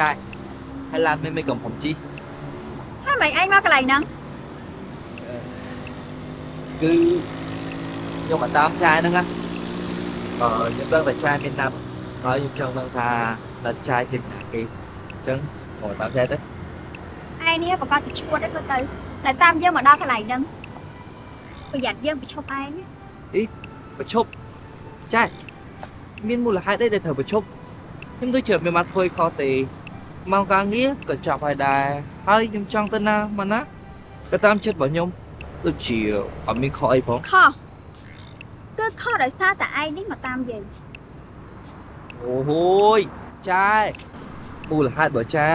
ចាយហើយឡានមិនមិនកំผมជីហើយមិនឯងមកកន្លែងហ្នឹងគឺខ្ញុំមកតាមចាយហ្នឹងណាអឺខ្ញុំដឹងតែចាយមានណាប់ហើយខ្ញុំចង់ដឹងថាដល់ចាយទីណាគេអញ្ចឹងមកតាមចាយទៅឯងនេះប្រកាសទៅឈួតទៅទៅតែតាមយើងមកដល់កន្លែងហ្នឹងប្រយ័ត្នយើងប្រឈប់ឯងណាប្រឈប់ចាយមានមូលហេតុអីដែលត្រូវប្រឈប់ខ្ញុំដូចជាមានមកធ្វើខុសទេ ម៉ោងការងារក៏ចាប់ហើយដែរហើយខ្ញុំចង់ទៅណាមកណាក៏តាមចិត្តរបស់ខ្ញុំដូចជាអត់មានខុសអីផងខុសគឺខុសដោយសារតែឯងនេះមកតាមយើងអូហូយចាយមូលហេតុបើចា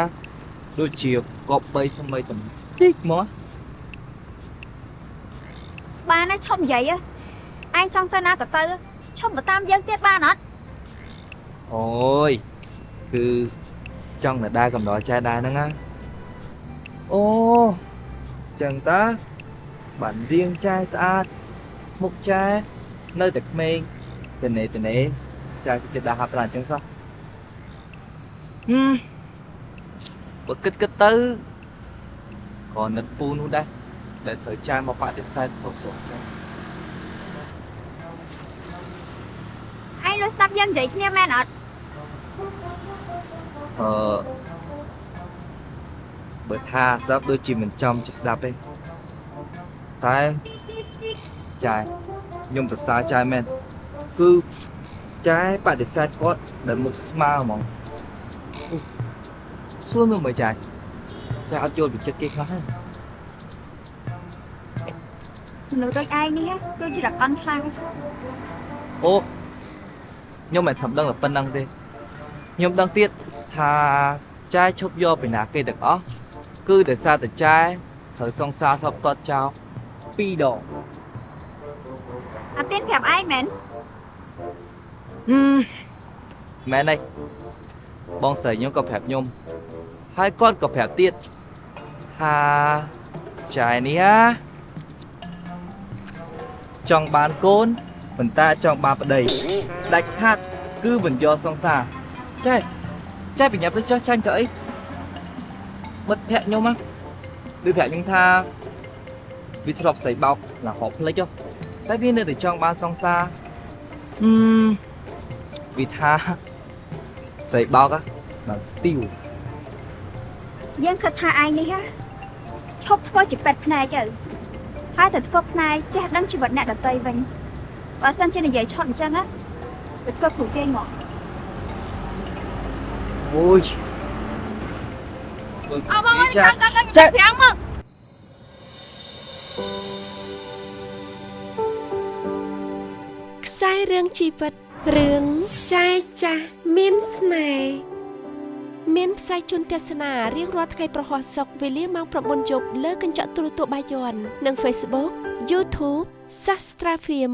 ដូចជាកប់3សម័យតំតិចមកបានហើយឈប់និយាយហ៎ឯងចង់ទៅណាក៏ទៅឈប់មកតាមយើងទៀតបានអត់អូយគឺ ចង់នៅដែរកំដរចាយដែរហ្នឹងណាអូចឹងតាបានរៀងចាយស្អាតមុខចាយនៅតែក្មេងតនេតនេចាយចិត្តដាក់ហាប់ប្រាអញ្ចឹងសោះហឹមបើគិតគិតទៅក៏នឹកពូនោះដែរដែលត្រូវចាយមកបដិសេធសោះសោះចឹងឯងលុះស្ដាប់យើងនិយាយគ្នាមែនអត់ អឺបើថាស្ដាប់ដូចជាមិនចំជាស្ដាប់ទេតែចាយខ្ញុំសរសើរចាយមែនគឺចាយបដិសេធគាត់ដែលមុខស្មើហ្មងអូសួរមើលមើលចាយចាយអត់យល់ពីចិត្តគេខ្លះទេមនុស្សដូចឯងនេះគឺជារកអន់ខ្លាំងអូខ្ញុំមិនធ្វើដឹងតែប៉ុណ្្នឹងទេខ្ញុំដឹងទៀត ថាចាយឈប់យកពីណាគេទាំងអស់គឺដោយសារតែចាយត្រូវសង្សារធ្លាប់ទាត់ចោលពីរដងអាទៀនប្រាប់ឯងមែនហឹមមែនទេបងស្រីខ្ញុំក៏ប្រាប់ខ្ញុំហើយគាត់ក៏ប្រាប់ទៀតថាចាយនេះណាចង់បានកូនប៉ុន្តែចង់បានប្តីដាច់ខាត់គឺមិនយកសង្សារចាយ ចាយបញ្ញាប់ទៅចោះចាញ់ទៅអីបិទប្រាក់ខ្ញុំហ្នឹងឬប្រាក់ខ្ញុំថាវាធ្លាប់ស្រីបោកណាហប់ភ្លេចហ៎តែវានៅតែចង់បានសង្សារហឹម vì tha xây bao á bằng steel យើងគិតថាឯងនេះហ៎ឈប់ធ្វើជាពេទ្យភ្នែកទៅហើយទៅធ្វើភ្នែកចេះដឹងជីវិតអ្នកដទៃវិញបើសិនជានិយាយឆត់អញ្ចឹងណាទៅធ្វើគ្រូគេងមក ôi អើបង cha ចាំចាំចាចាំមកខ្សែរឿងជីវិតរឿងចែកចាស់មានស្នេហ៍មានផ្សាយជូនទស្សនារៀងរាល់ថ្ងៃប្រហោះសុកវេលាម៉ោង9យប់លើកញ្ចក់ទូរទស្សន៍បាយ័ននិង Facebook YouTube Sastra Film